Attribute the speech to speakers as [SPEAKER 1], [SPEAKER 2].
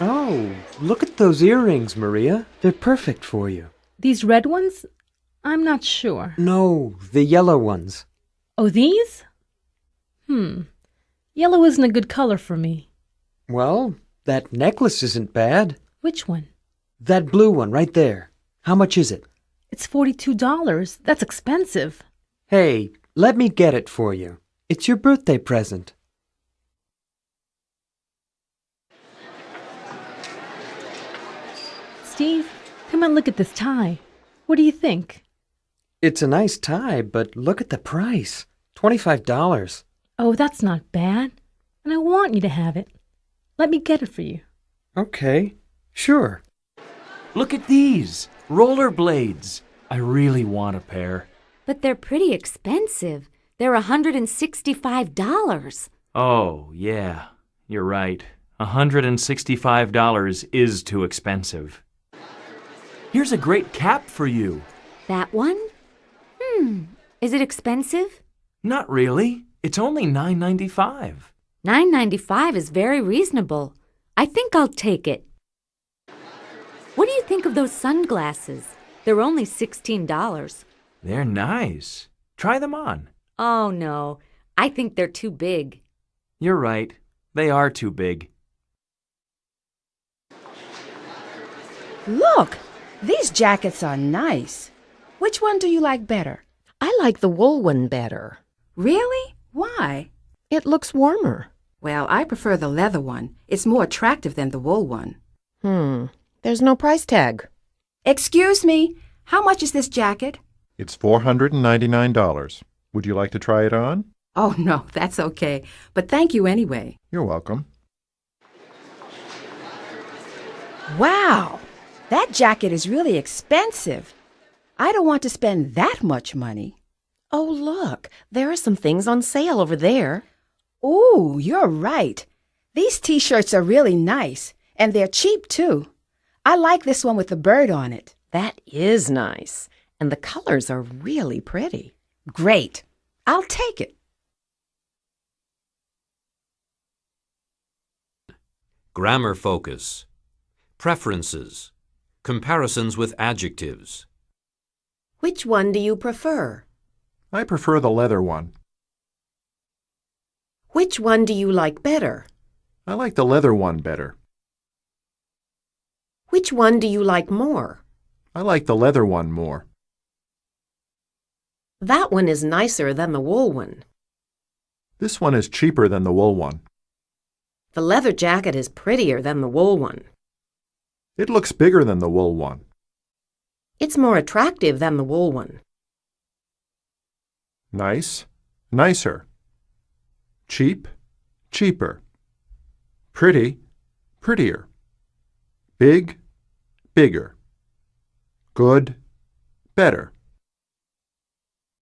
[SPEAKER 1] Oh, look at those earrings, Maria. They're perfect for you.
[SPEAKER 2] These red ones? I'm not sure.
[SPEAKER 1] No, the yellow ones.
[SPEAKER 2] Oh, these? Hmm. Yellow isn't a good color for me.
[SPEAKER 1] Well, that necklace isn't bad.
[SPEAKER 2] Which one?
[SPEAKER 1] That blue one right there. How much is it?
[SPEAKER 2] It's $42. That's expensive.
[SPEAKER 1] Hey, let me get it for you. It's your birthday present.
[SPEAKER 2] Steve, come and look at this tie. What do you think?
[SPEAKER 1] It's a nice tie, but look at the price. $25.
[SPEAKER 2] Oh, that's not bad. And I want you to have it. Let me get it for you.
[SPEAKER 1] Okay, sure.
[SPEAKER 3] Look at these roller blades. I really want a pair.
[SPEAKER 4] But they're pretty expensive. They're $165.
[SPEAKER 3] Oh, yeah, you're right. $165 is too expensive. Here's a great cap for you.
[SPEAKER 4] That one? Hmm. Is it expensive?
[SPEAKER 3] Not really. It's only $9.95.
[SPEAKER 4] $9.95 is very reasonable. I think I'll take it. What do you think of those sunglasses? They're only $16.
[SPEAKER 3] They're nice. Try them on.
[SPEAKER 4] Oh, no. I think they're too big.
[SPEAKER 3] You're right. They are too big.
[SPEAKER 5] Look, these jackets are nice. Which one do you like better?
[SPEAKER 6] I like the wool one better.
[SPEAKER 5] Really? Why?
[SPEAKER 6] It looks warmer.
[SPEAKER 5] Well, I prefer the leather one. It's more attractive than the wool one.
[SPEAKER 6] Hmm. There's no price tag.
[SPEAKER 5] Excuse me, how much is this jacket?
[SPEAKER 7] It's $499. Would you like to try it on?
[SPEAKER 5] Oh, no, that's okay. But thank you anyway.
[SPEAKER 7] You're welcome.
[SPEAKER 5] Wow, that jacket is really expensive. I don't want to spend that much money.
[SPEAKER 6] Oh, look, there are some things on sale over there.
[SPEAKER 5] Oh, you're right. These t-shirts are really nice, and they're cheap too. I like this one with the bird on it.
[SPEAKER 6] That is nice. And the colors are really pretty.
[SPEAKER 5] Great. I'll take it.
[SPEAKER 8] Grammar focus. Preferences. Comparisons with adjectives.
[SPEAKER 6] Which one do you prefer?
[SPEAKER 7] I prefer the leather one.
[SPEAKER 6] Which one do you like better?
[SPEAKER 7] I like the leather one better.
[SPEAKER 6] Which one do you like more?
[SPEAKER 7] I like the leather one more.
[SPEAKER 6] That one is nicer than the wool one.
[SPEAKER 7] This one is cheaper than the wool one.
[SPEAKER 6] The leather jacket is prettier than the wool one.
[SPEAKER 7] It looks bigger than the wool one.
[SPEAKER 6] It's more attractive than the wool one.
[SPEAKER 7] Nice, nicer. Cheap, cheaper. Pretty, prettier. Big, bigger. Good, better.